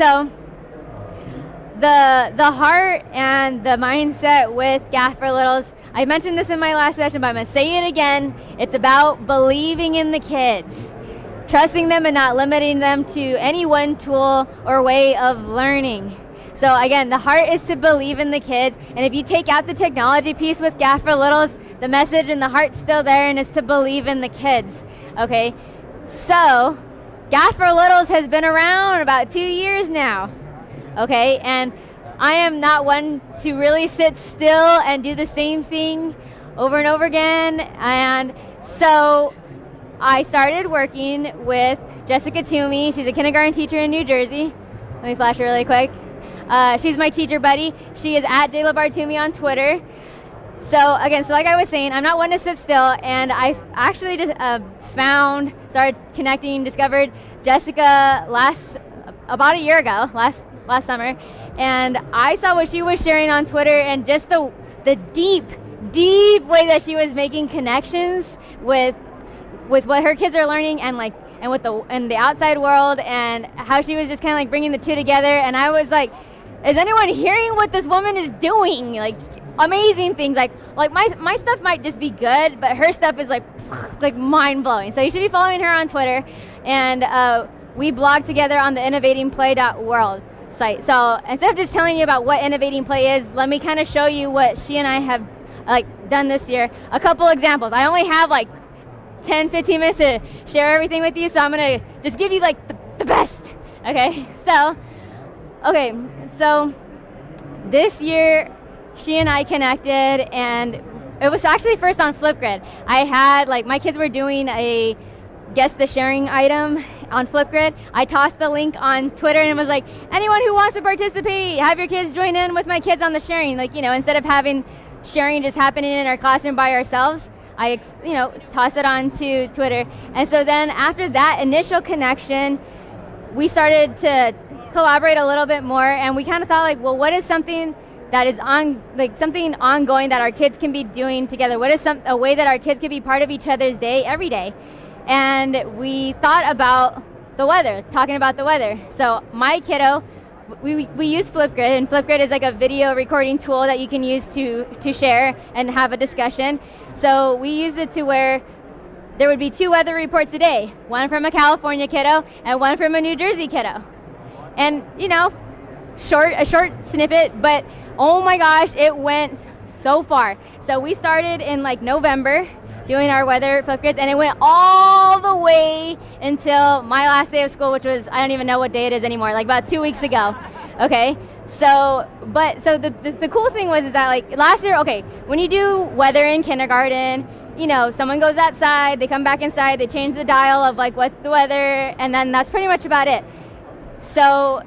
So the the heart and the mindset with GAFE for Littles. I mentioned this in my last session, but I'm gonna say it again. It's about believing in the kids, trusting them and not limiting them to any one tool or way of learning. So again, the heart is to believe in the kids, and if you take out the technology piece with GAFE for Littles, the message and the heart's still there, and it's to believe in the kids. Okay, so GAFE for Littles has been around about two years now okay? And I am not one to really sit still and do the same thing over and over again. And so I started working with Jessica Twomey. She's a kindergarten teacher in New Jersey. Let me flash her really quick. Uh, she's my teacher buddy. She is at JLabar Twomey on Twitter. So again, so like I was saying, I'm not one to sit still, and I actually just uh, found, started connecting, discovered Jessica last about a year ago, last last summer, and I saw what she was sharing on Twitter and just the the deep, deep way that she was making connections with with what her kids are learning and like and with the and the outside world and how she was just kind of like bringing the two together and I was like is anyone hearing what this woman is doing? Like amazing things like like my my stuff might just be good but her stuff is like like mind-blowing so you should be following her on Twitter and uh, we blog together on the innovatingplay.world site. So instead of just telling you about what innovating play is, let me kind of show you what she and I have like done this year. A couple examples. I only have like 10, 15 minutes to share everything with you, so I'm gonna just give you like the, the best. Okay, so, okay, so this year she and I connected and it was actually first on Flipgrid. I had like my kids were doing a guess the sharing item on Flipgrid. I tossed the link on Twitter and it was like, anyone who wants to participate, have your kids join in with my kids on the sharing. Like, you know, instead of having sharing just happening in our classroom by ourselves, I, you know, tossed it on to Twitter. And so then after that initial connection, we started to collaborate a little bit more and we kind of thought like, well, what is something that is on like something ongoing that our kids can be doing together? What is some a way that our kids can be part of each other's day every day? and we thought about the weather, talking about the weather. So my kiddo, we, we use Flipgrid, and Flipgrid is like a video recording tool that you can use to, to share and have a discussion. So we used it to where there would be two weather reports a day, one from a California kiddo and one from a New Jersey kiddo. And you know, short a short snippet, but oh my gosh, it went so far. So we started in like November doing our weather Flipgrids, and it went all the way until my last day of school, which was, I don't even know what day it is anymore, like about two weeks ago, okay? So, but, so the, the, the cool thing was is that like last year, okay, when you do weather in kindergarten, you know, someone goes outside, they come back inside, they change the dial of like what's the weather, and then that's pretty much about it. So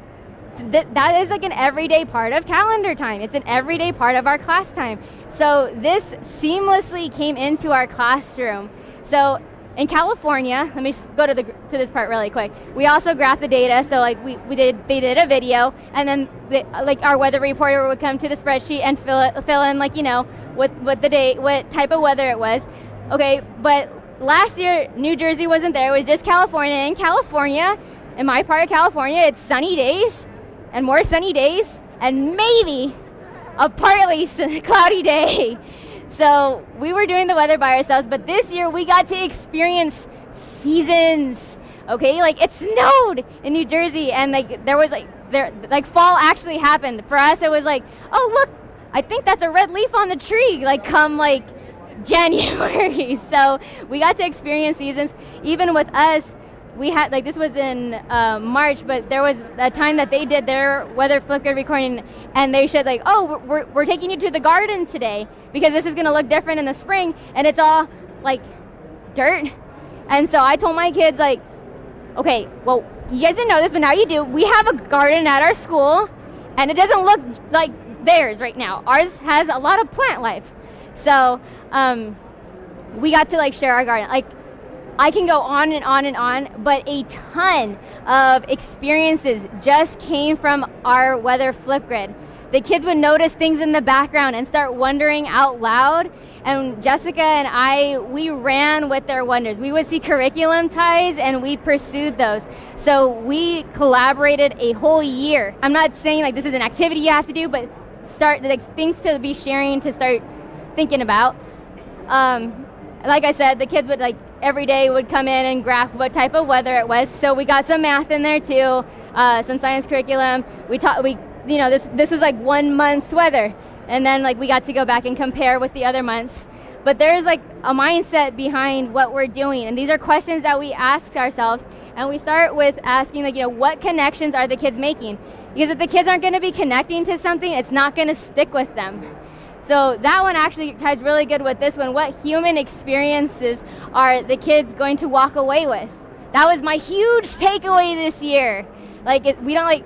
th that is like an everyday part of calendar time. It's an everyday part of our class time. So this seamlessly came into our classroom. So in California, let me go to the to this part really quick. We also graph the data. So like we, we did they did a video, and then the, like our weather reporter would come to the spreadsheet and fill it fill in like you know what what the day what type of weather it was. Okay, but last year New Jersey wasn't there. It was just California. In California, in my part of California, it's sunny days and more sunny days, and maybe a partly cloudy day. So we were doing the weather by ourselves, but this year we got to experience seasons. Okay, like it snowed in New Jersey, and like there was like there like fall actually happened. For us, it was like, oh look, I think that's a red leaf on the tree. Like come like January. so we got to experience seasons. Even with us, we had like this was in uh, March, but there was a time that they did their weather Flipgrid recording, and they said like, "Oh, we're we're taking you to the garden today because this is to look different in the spring, and it's all like dirt." And so I told my kids like, "Okay, well, you guys didn't know this, but now you do. We have a garden at our school, and it doesn't look like theirs right now. Ours has a lot of plant life, so." Um, we got to like share our garden. Like I can go on and on and on, but a ton of experiences just came from our weather Flipgrid. the kids would notice things in the background and start wondering out loud. And Jessica and I, we ran with their wonders. We would see curriculum ties and we pursued those. So we collaborated a whole year. I'm not saying like this is an activity you have to do, but start like things to be sharing to start thinking about. Um, like I said, the kids would like every day would come in and graph what type of weather it was. So we got some math in there too, uh, some science curriculum. We taught we you know this this was like one month's weather, and then like we got to go back and compare with the other months. But there's like a mindset behind what we're doing, and these are questions that we ask ourselves. And we start with asking like you know what connections are the kids making? Because if the kids aren't going to be connecting to something, it's not going to stick with them. So that one actually ties really good with this one. What human experiences are the kids going to walk away with? That was my huge takeaway this year. Like it, we don't like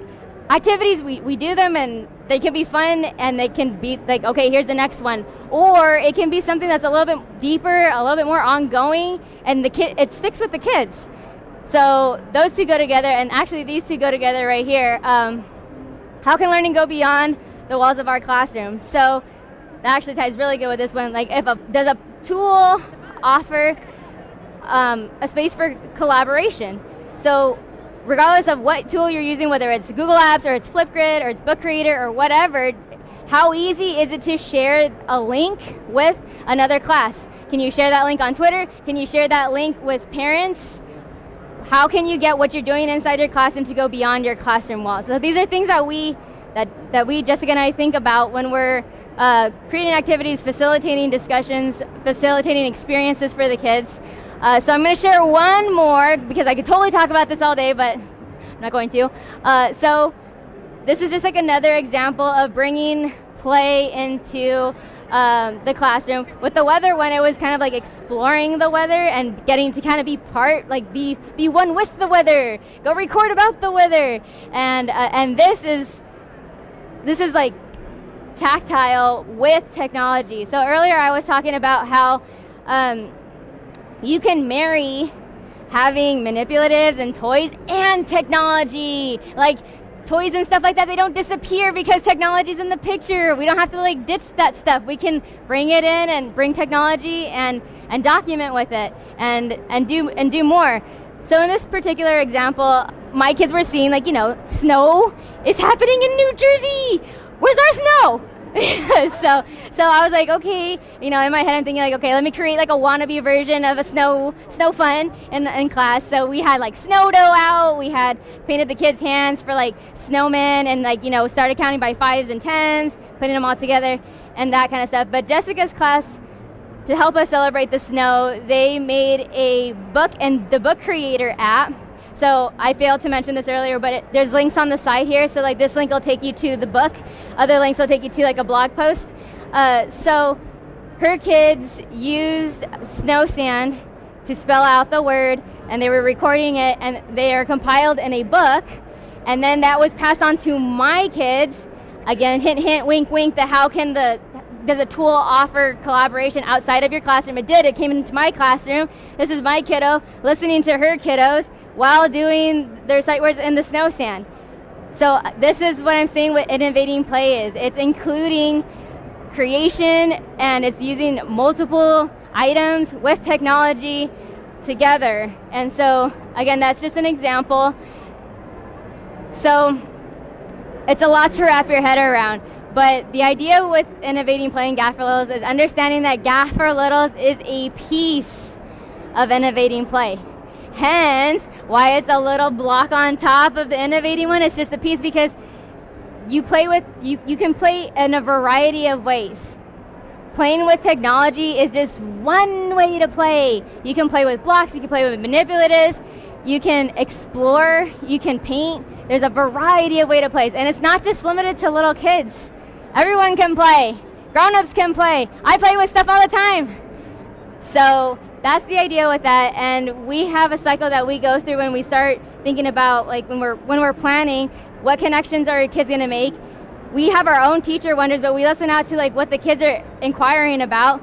activities, we, we do them and they can be fun and they can be like, okay, here's the next one. Or it can be something that's a little bit deeper, a little bit more ongoing, and the kid it sticks with the kids. So those two go together, and actually these two go together right here. Um, how can learning go beyond the walls of our classroom? So that actually ties really good with this one. Like, if a does a tool offer um, a space for collaboration? So, regardless of what tool you're using, whether it's Google Apps or it's Flipgrid or it's Book Creator or whatever, how easy is it to share a link with another class? Can you share that link on Twitter? Can you share that link with parents? How can you get what you're doing inside your classroom to go beyond your classroom walls? So these are things that we that that we Jessica and I think about when we're uh, creating activities, facilitating discussions, facilitating experiences for the kids. Uh, so I'm going to share one more because I could totally talk about this all day, but I'm not going to. Uh, so this is just like another example of bringing play into um, the classroom. With the weather when it was kind of like exploring the weather and getting to kind of be part, like be be one with the weather. Go record about the weather, and uh, and this is this is like tactile with technology. So earlier I was talking about how um, you can marry having manipulatives and toys and technology. Like toys and stuff like that, they don't disappear because technology's in the picture. We don't have to like ditch that stuff. We can bring it in and bring technology and, and document with it and, and, do, and do more. So in this particular example, my kids were seeing like, you know, snow is happening in New Jersey where's our snow? so so I was like, okay, you know, in my head I'm thinking like, okay, let me create like a wannabe version of a snow snow fun in in class. So we had like snow dough out, we had painted the kids' hands for like snowmen and like, you know, started counting by fives and tens, putting them all together and that kind of stuff. But Jessica's class to help us celebrate the snow, they made a book and the book creator app so I failed to mention this earlier, but it, there's links on the side here. So like this link will take you to the book. Other links will take you to like a blog post. Uh, so her kids used snow sand to spell out the word and they were recording it and they are compiled in a book. And then that was passed on to my kids. Again, hint, hint, wink, wink, that how can the, does a tool offer collaboration outside of your classroom? It did, it came into my classroom. This is my kiddo listening to her kiddos while doing their sight words in the snow sand. So uh, this is what I'm saying what innovating play is. It's including creation and it's using multiple items with technology together. And so again, that's just an example. So it's a lot to wrap your head around. But the idea with innovating playing GAFE for Littles is understanding that GAFE for Littles is a piece of innovating play. Hence, why it's a little block on top of the innovating one. It's just a piece because you play with, you, you can play in a variety of ways. Playing with technology is just one way to play. You can play with blocks, you can play with manipulatives, you can explore, you can paint. There's a variety of way to play. And it's not just limited to little kids. Everyone can play. Grown-ups can play. I play with stuff all the time. So that's the idea with that and we have a cycle that we go through when we start thinking about like when we're when we're planning what connections are kids going to make we have our own teacher wonders but we listen out to like what the kids are inquiring about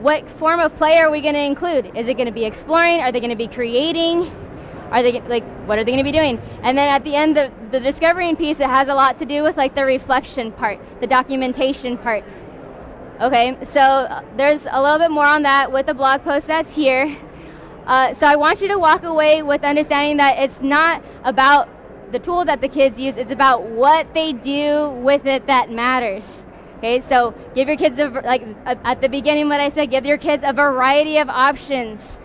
what form of play are we going to include is it going to be exploring are they going to be creating are they like what are they going to be doing? And then at the end, the the discovering piece it has a lot to do with like the reflection part, the documentation part. Okay, so uh, there's a little bit more on that with the blog post that's here. Uh, so I want you to walk away with understanding that it's not about the tool that the kids use, it's about what they do with it that matters. Okay, so give your kids, a, like at the beginning what I said, give your kids a variety of options.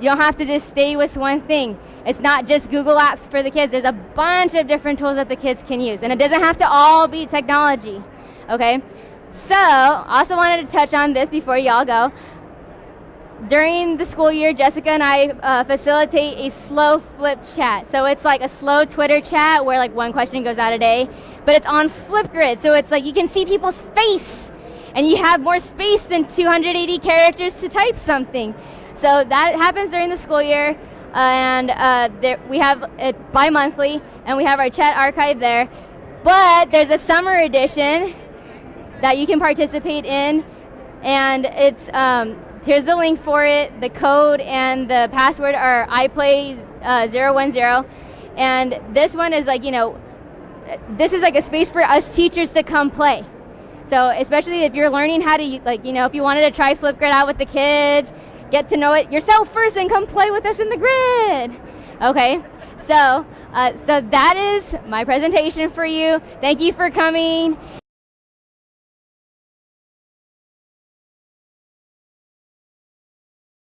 You don't have to just stay with one thing. It's not just Google Apps for the kids. There's a bunch of different tools that the kids can use. And it doesn't have to all be technology. Okay? So, also wanted to touch on this before y'all go. During the school year, Jessica and I uh, facilitate a slow flip chat. So it's like a slow Twitter chat where like one question goes out a day, but it's on Flipgrid. So it's like you can see people's face and you have more space than 280 characters to type something. So that happens during the school year and uh, there, we have it bi-monthly and we have our chat archive there. But there's a summer edition that you can participate in and it's um, here's the link for it. The code and the password are iplay010 uh, and this one is like, you know, this is like a space for us teachers to come play. So especially if you're learning how to, like, you know, if you wanted to try Flipgrid out with the kids, get to know it yourself first and come play with us in the grid. Okay, so, uh, so that is my presentation for you. Thank you for coming.